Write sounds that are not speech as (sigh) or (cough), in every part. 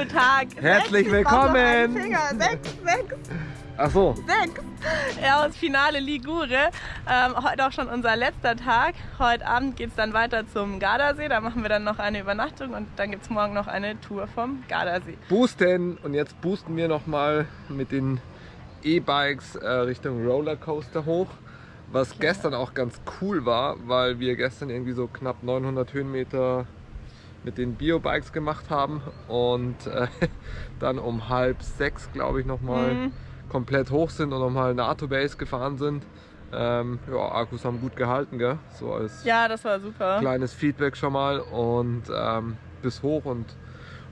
zu Tag Herzlich 6. willkommen! Finger. Sechs, sechs, Ach so. sechs. Ja, aus Finale Ligure. Ähm, heute auch schon unser letzter Tag. Heute Abend geht es dann weiter zum Gardasee. Da machen wir dann noch eine Übernachtung und dann gibt es morgen noch eine Tour vom Gardasee. Boosten und jetzt boosten wir nochmal mit den E-Bikes äh, Richtung Rollercoaster hoch. Was gestern auch ganz cool war, weil wir gestern irgendwie so knapp 900 Höhenmeter mit den Bio-Bikes gemacht haben und äh, (laughs) dann um halb sechs, glaube ich, nochmal Mhm. komplett hoch sind und nochmal NATO Base gefahren sind. Ähm, ja, Akkus haben gut gehalten, gell? So als Ja, das war super. kleines Feedback schon mal und ähm, bis hoch und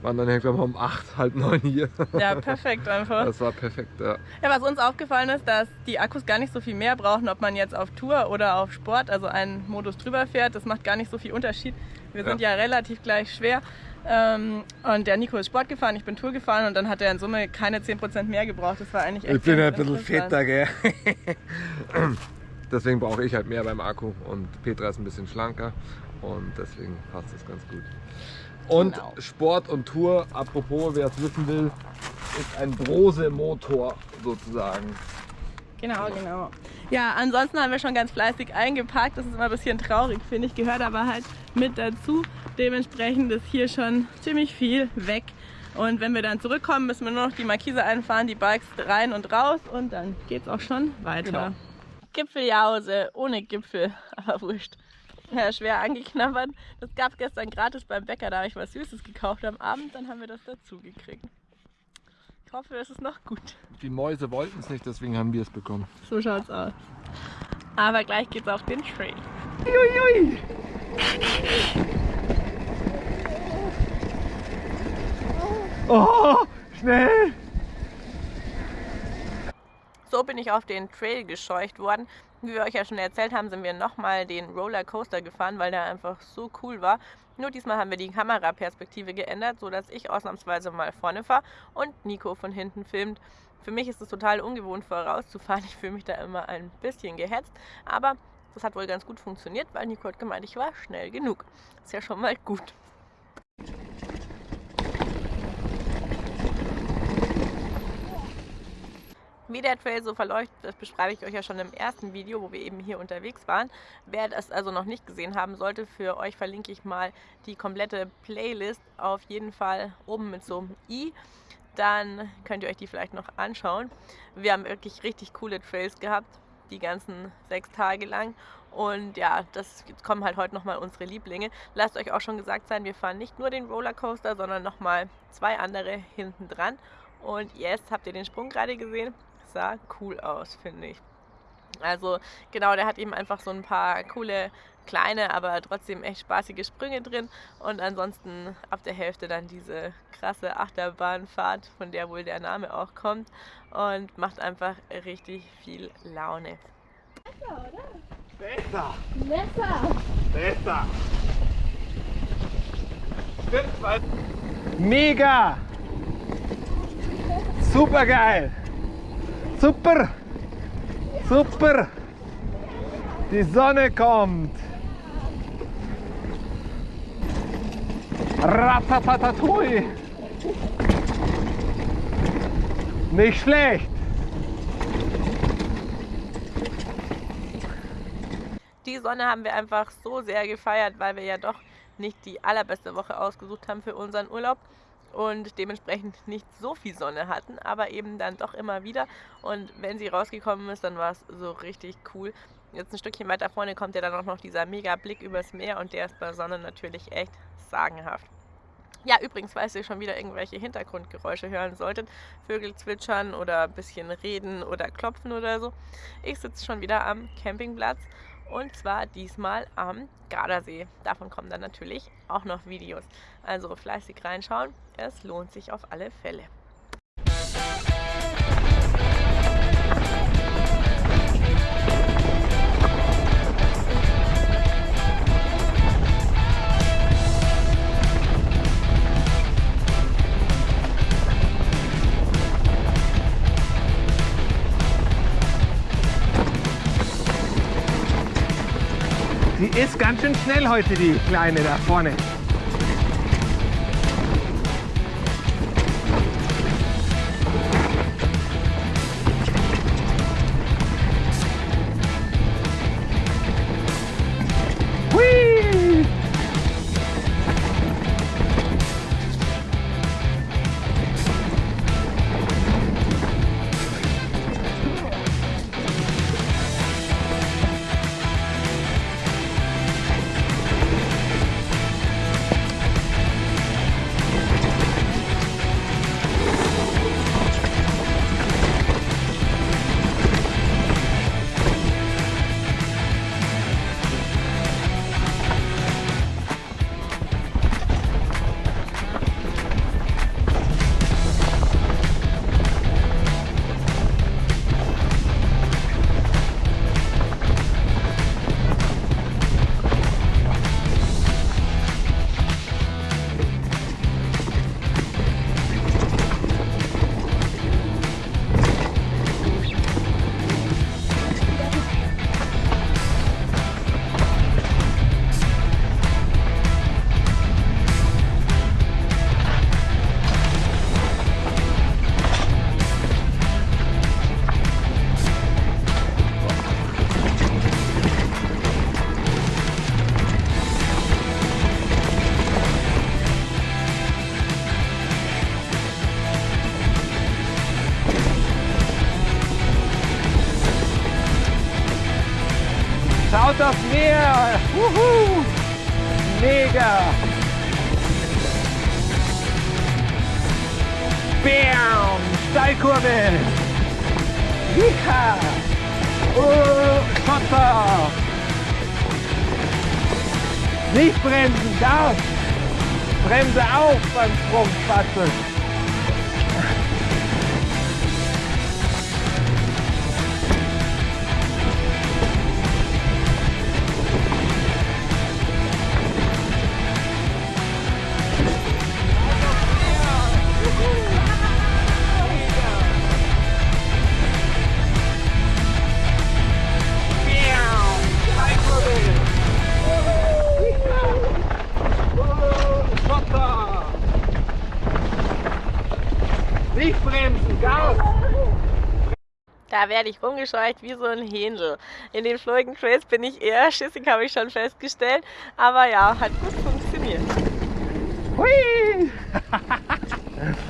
waren dann irgendwann mal um 8, halb 9 hier. Ja, (laughs) perfekt einfach. Das war perfekt, ja. Ja, was uns aufgefallen ist, dass die Akkus gar nicht so viel mehr brauchen, ob man jetzt auf Tour oder auf Sport, also einen Modus drüber fährt. Das macht gar nicht so viel Unterschied. Wir sind ja, relativ gleich schwer. Ähm, und der Nico ist Sport gefahren, ich bin Tour gefahren und dann hat er in Summe keine 10% mehr gebraucht. Das war eigentlich echt Ich bin ganz ein bisschen fetter, gell? (laughs) deswegen brauche ich halt mehr beim Akku und Petra ist ein bisschen schlanker und deswegen passt das ganz gut. Und Genau. Sport und Tour, apropos, wer es wissen will, ist ein Brose-Motor sozusagen. Genau, genau. Ja, ansonsten haben wir schon ganz fleißig eingepackt. Das ist immer ein bisschen traurig, finde ich. Gehört aber halt mit dazu. Dementsprechend ist hier schon ziemlich viel weg. Und wenn wir dann zurückkommen, müssen wir nur noch die Markise einfahren, die Bikes rein und raus und dann geht's auch schon weiter. Genau. Gipfeljause ohne Gipfel, (laughs) aber wurscht. Ja, schwer angeknabbert. Das gab es gestern gratis beim Bäcker, da habe ich was Süßes gekauft am Abend, dann haben wir das dazu gekriegt. Ich hoffe, es ist noch gut. Die Mäuse wollten es nicht, deswegen haben wir es bekommen. So schaut's aus. Aber gleich geht's auf den Trail. Oh, schnell! So bin ich auf den Trail gescheucht worden. Wie wir euch ja schon erzählt haben, sind wir nochmal den Rollercoaster gefahren, weil der einfach so cool war. Nur diesmal haben wir die Kameraperspektive geändert, sodass ich ausnahmsweise mal vorne fahre und Nico von hinten filmt. Für mich ist es total ungewohnt vorauszufahren. Ich fühle mich da immer ein bisschen gehetzt. Aber das hat wohl ganz gut funktioniert, weil Nico hat gemeint, ich war schnell genug. Ist ja schon mal gut. Wie der Trail so verläuft, das beschreibe ich euch ja schon im ersten Video, wo wir eben hier unterwegs waren. Wer das also noch nicht gesehen haben sollte, für euch verlinke ich mal die komplette Playlist auf jeden Fall oben mit so einem i. Dann könnt ihr euch die vielleicht noch anschauen. Wir haben wirklich richtig coole Trails gehabt, die ganzen sechs Tage lang. Und ja, das kommen halt heute nochmal unsere Lieblinge. Lasst euch auch schon gesagt sein, wir fahren nicht nur den Rollercoaster, sondern nochmal zwei andere hinten dran. Und jetzt habt ihr den Sprung gerade gesehen. Sah cool aus, finde ich. Also genau, der hat eben einfach so ein paar coole kleine, aber trotzdem echt spaßige Sprünge drin. Und ansonsten ab der Hälfte dann diese krasse Achterbahnfahrt, von der wohl der Name auch kommt. Und macht einfach richtig viel Laune. Besser! Messer! Besser! Stimmt, weil. Mega! Super geil! Super! Super! Die Sonne kommt! Ratatatatui! Nicht schlecht! Die Sonne haben wir einfach so sehr gefeiert, weil wir ja doch nicht die allerbeste Woche ausgesucht haben für unseren Urlaub und dementsprechend nicht so viel Sonne hatten, aber eben dann doch immer wieder. Und wenn sie rausgekommen ist, dann war es so richtig cool. Jetzt ein Stückchen weiter vorne kommt ja dann auch noch dieser mega Blick übers Meer und der ist bei Sonne natürlich echt sagenhaft. Ja, übrigens, falls ihr schon wieder irgendwelche Hintergrundgeräusche hören solltet, Vögel zwitschern oder ein bisschen reden oder klopfen oder so. Ich sitze schon wieder am Campingplatz und zwar diesmal am Gardasee. Davon kommen dann natürlich auch noch Videos. Also fleißig reinschauen, es lohnt sich auf alle Fälle. Ist ganz schön schnell heute, die Kleine da vorne. Wuhu. Mega. Bam. Steilkurve. Jiha. Oh, Schotter. Nicht bremsen, Gas. Bremse auf beim Sprungfahrzeug. Nicht werde ich rumgescheucht wie so ein Händel. In den Floating Trails bin ich eher schissig, habe ich schon festgestellt. Aber ja, hat gut funktioniert. Hui! (laughs)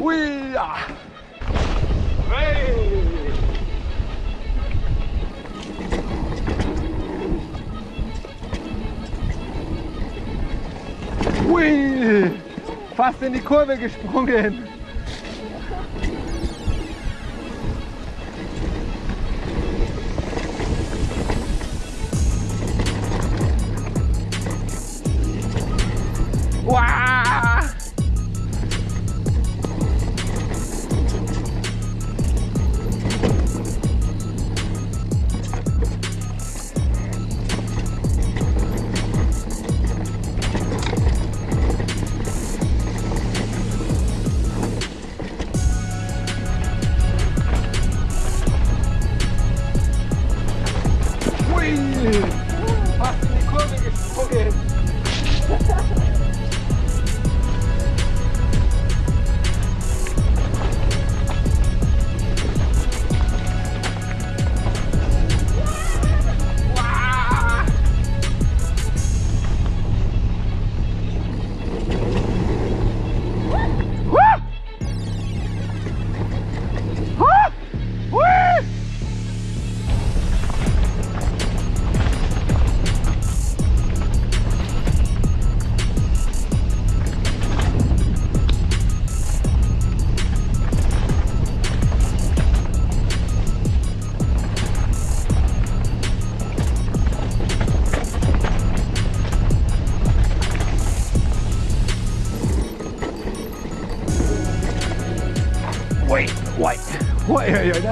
Hui! Hey! Hui! Fast in die Kurve gesprungen.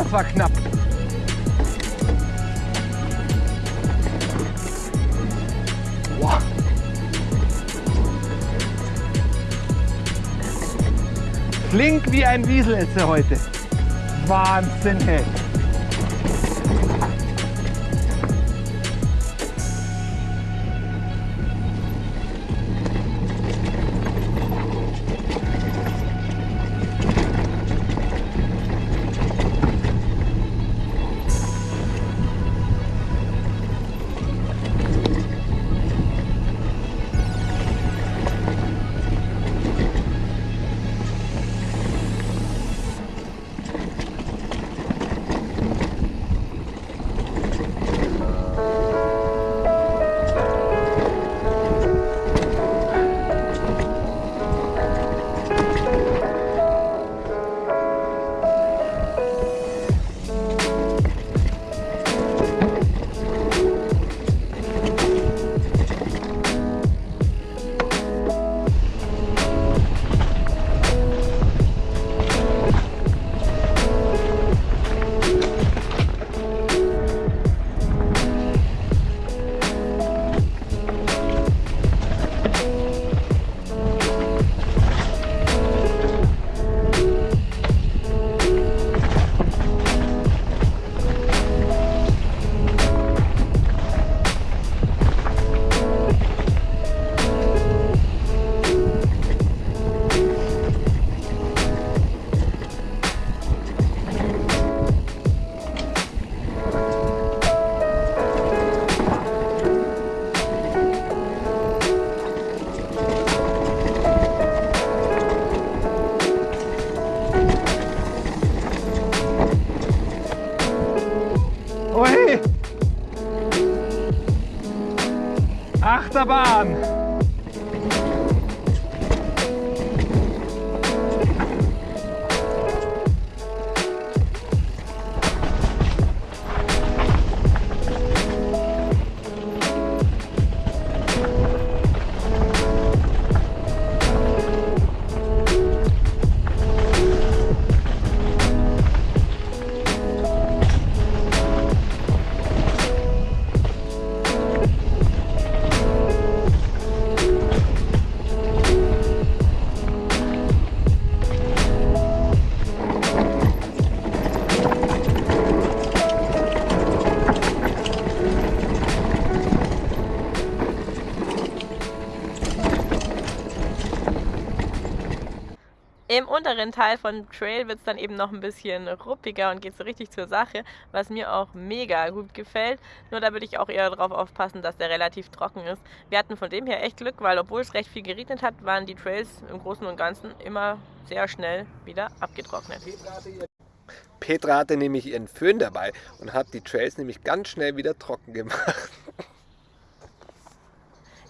Das war knapp. Flink wie ein Wiesel ist er heute. Wahnsinn, hey. Im unteren Teil von Trail wird es dann eben noch ein bisschen ruppiger und geht so richtig zur Sache, was mir auch mega gut gefällt. Nur da würde ich auch eher darauf aufpassen, dass der relativ trocken ist. Wir hatten von dem her echt Glück, weil obwohl es recht viel geregnet hat, waren die Trails im Großen und Ganzen immer sehr schnell wieder abgetrocknet. Petra hatte nämlich ihren Föhn dabei und hat die Trails nämlich ganz schnell wieder trocken gemacht.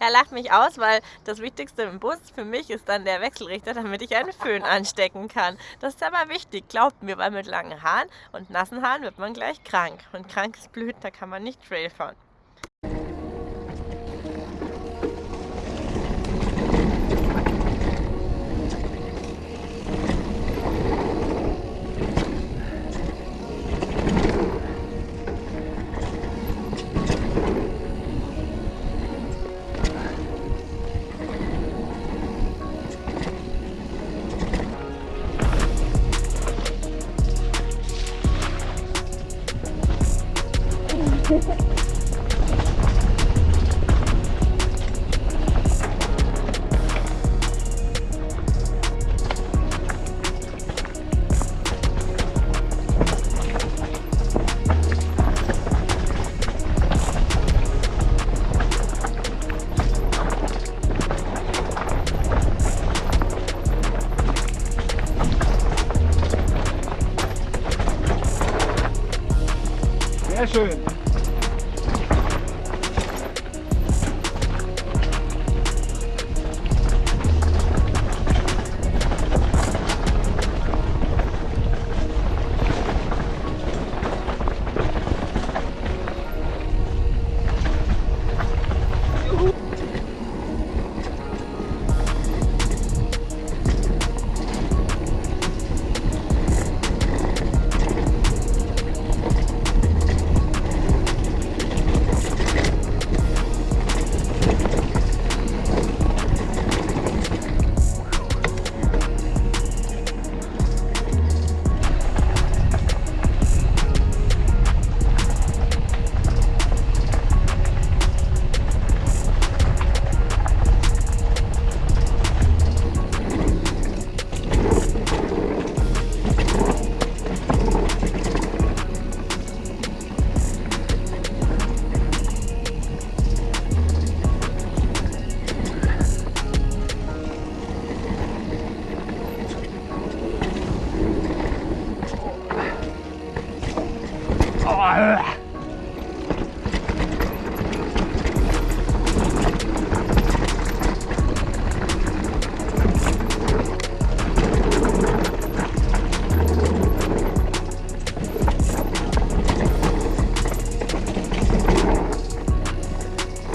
Er lacht mich aus, weil das Wichtigste im Bus für mich ist dann der Wechselrichter, damit ich einen Föhn anstecken kann. Das ist aber wichtig, glaubt mir, weil mit langen Haaren und nassen Haaren wird man gleich krank. Und krank ist blöd, da kann man nicht Trail fahren.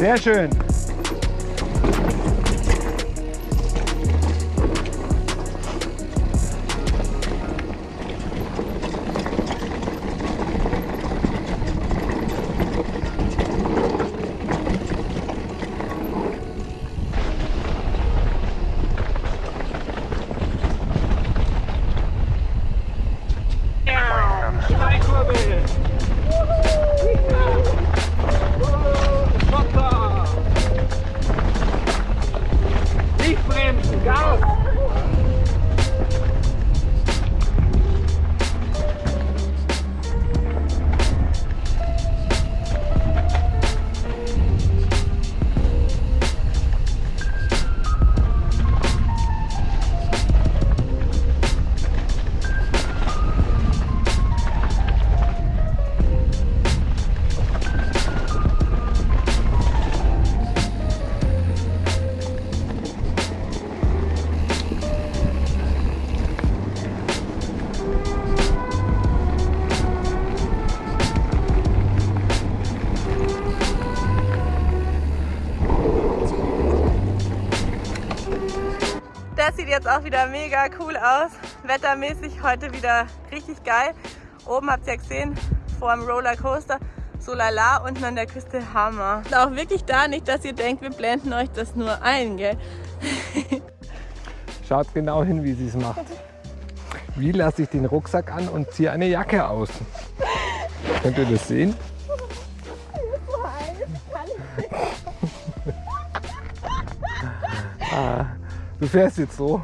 Sehr schön. Wieder mega cool aus. Wettermäßig heute wieder richtig geil. Oben habt ihr gesehen, vor dem Rollercoaster, so lala, unten an der Küste Hammer. Und auch wirklich da nicht, dass ihr denkt, wir blenden euch das nur ein, gell? (laughs) Schaut genau hin, wie sie es macht. Wie lasse ich den Rucksack an und ziehe eine Jacke aus? (laughs) Könnt ihr das sehen? (laughs) ah, du fährst jetzt so.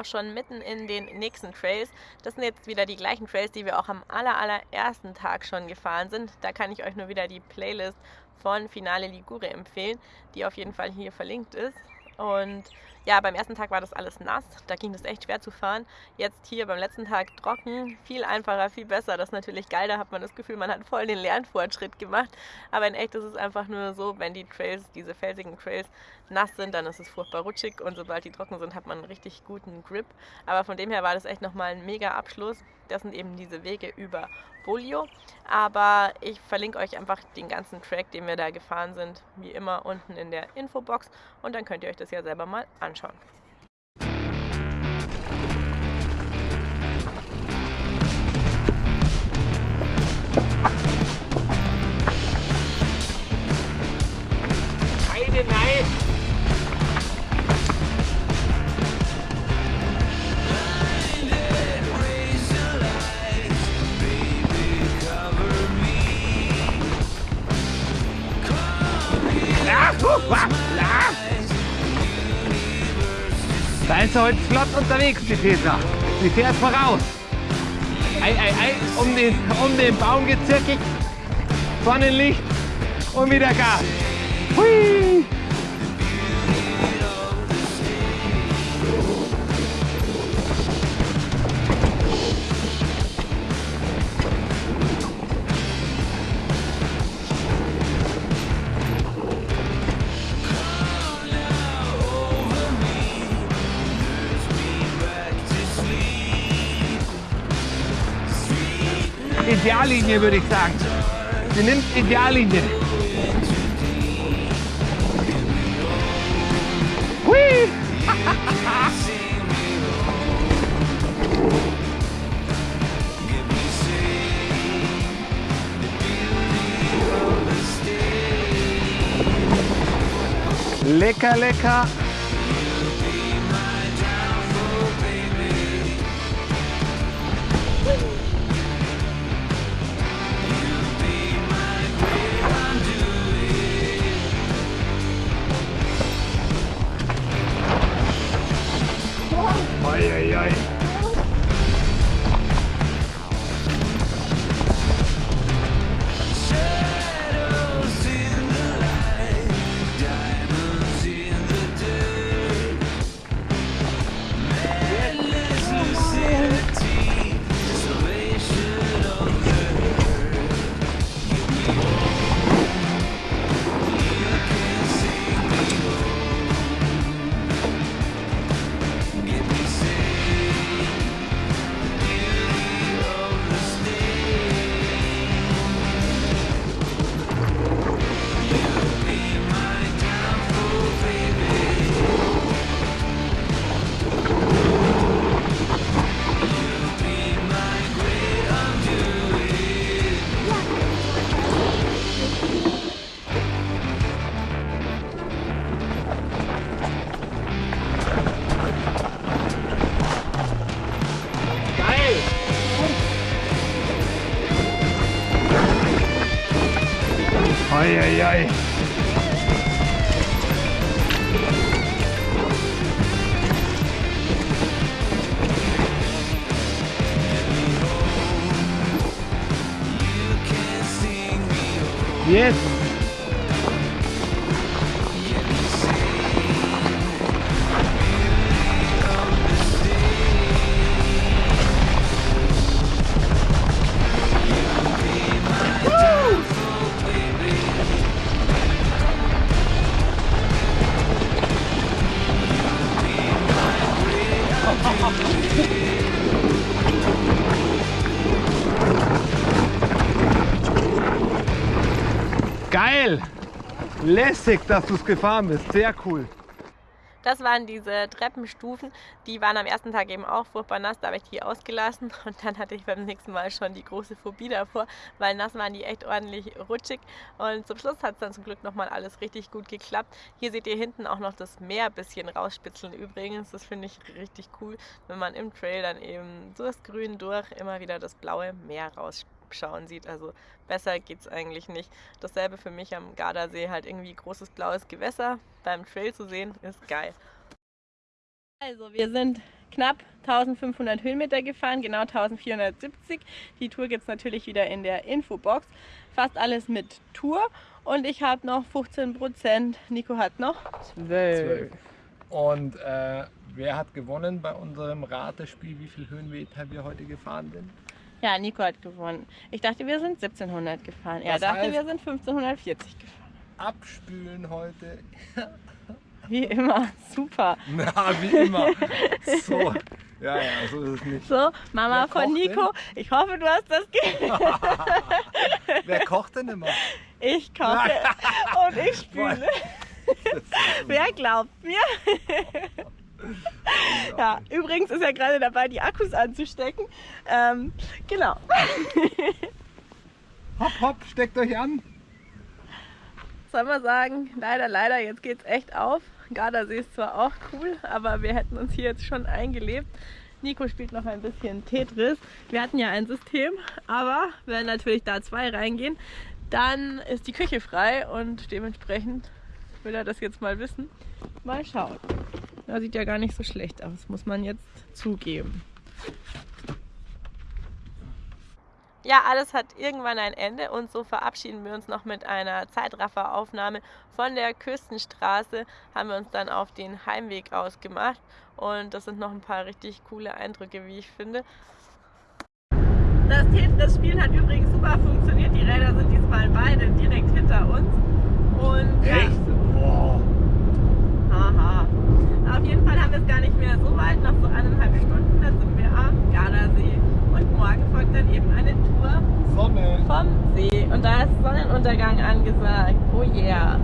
Auch schon mitten in den nächsten Trails. Das sind jetzt wieder die gleichen Trails, die wir auch am aller, allerersten Tag schon gefahren sind. Da kann ich euch nur wieder die Playlist von Finale Ligure empfehlen, die auf jeden Fall hier verlinkt ist. Und ja, beim ersten Tag war das alles nass, da ging es echt schwer zu fahren. Jetzt hier beim letzten Tag trocken, viel einfacher, viel besser. Das ist natürlich geil, da hat man das Gefühl, man hat voll den Lernfortschritt gemacht. Aber in echt ist es einfach nur so, wenn die Trails, diese felsigen Trails nass sind, dann ist es furchtbar rutschig und sobald die trocken sind, hat man einen richtig guten Grip. Aber von dem her war das echt nochmal ein mega Abschluss. Das sind eben diese Wege über Bolio. Aber ich verlinke euch einfach den ganzen Track, den wir da gefahren sind, wie immer unten in der Infobox. Und dann könnt ihr euch das ja selber mal anschauen. Heide, nein! Da ist er heute flott unterwegs, die Petra. Die fährt voraus. Ei, ei, ei, um den, um den Baum gezirkelt. Sonnenlicht und wieder Gas. Hui! Ideallinie würde ich sagen. Sie nimmt Ideallinie. Hui! (laughs) Lecker, lecker. Eieiei. Yes. Lässig, dass du es gefahren bist. Sehr cool. Das waren diese Treppenstufen. Die waren am ersten Tag eben auch furchtbar nass. Da habe ich die ausgelassen (laughs) und dann hatte ich beim nächsten Mal schon die große Phobie davor, weil nass waren die echt ordentlich rutschig. Und zum Schluss hat es dann zum Glück nochmal alles richtig gut geklappt. Hier seht ihr hinten auch noch das Meer ein bisschen rausspitzeln übrigens. Das finde ich richtig cool, wenn man im Trail dann eben durchs Grün durch immer wieder das blaue Meer rausspitzt abschauen sieht. Also besser geht es eigentlich nicht. Dasselbe für mich am Gardasee, halt irgendwie großes blaues Gewässer beim Trail zu sehen, ist geil. Also wir sind knapp 1500 Höhenmeter gefahren, genau 1470. Die Tour gibt es natürlich wieder in der Infobox. Fast alles mit Tour und ich habe noch 15 Prozent. Nico hat noch 12. Und äh, wer hat gewonnen bei unserem Ratespiel, wie viel Höhenmeter wir heute gefahren sind? Ja, Nico hat gewonnen. Ich dachte, wir sind 1700 gefahren. Er das dachte, heißt, wir sind 1540 gefahren. Abspülen heute. Wie immer, (laughs) super. Na, wie immer. So. Ja, ja, so ist es nicht. So, Mama Wer von Nico, denn? ich hoffe, du hast das gehört. (laughs) Wer kocht denn immer? Ich koche (laughs) und ich spüle. Wer glaubt mir? Ja, übrigens ist er gerade dabei, die Akkus anzustecken. Ähm, genau. (laughs) hopp, hopp, steckt euch an. Soll man sagen, leider, leider, jetzt geht's echt auf. Gardasee ist zwar auch cool, aber wir hätten uns hier jetzt schon eingelebt. Nico spielt noch ein bisschen Tetris. Wir hatten ja ein System, aber wenn natürlich da zwei reingehen, dann ist die Küche frei und dementsprechend will er das jetzt mal wissen. Mal schauen. Ja, sieht ja gar nicht so schlecht aus, muss man jetzt zugeben. Ja, alles hat irgendwann ein Ende und so verabschieden wir uns noch mit einer Zeitrafferaufnahme von der Küstenstraße. Haben wir uns dann auf den Heimweg ausgemacht und das sind noch ein paar richtig coole Eindrücke, wie ich finde. Das Tetris-Spiel hat übrigens super funktioniert. Die Räder sind diesmal beide direkt hinter uns. Und, Echt? Ja. Boah. Haha. Auf jeden Fall haben wir es gar nicht mehr so weit, noch so eineinhalb Stunden, dann sind wir am Gardasee. Und morgen folgt dann eben eine Tour Sonne. vom See. Und da ist Sonnenuntergang angesagt. Oh yeah.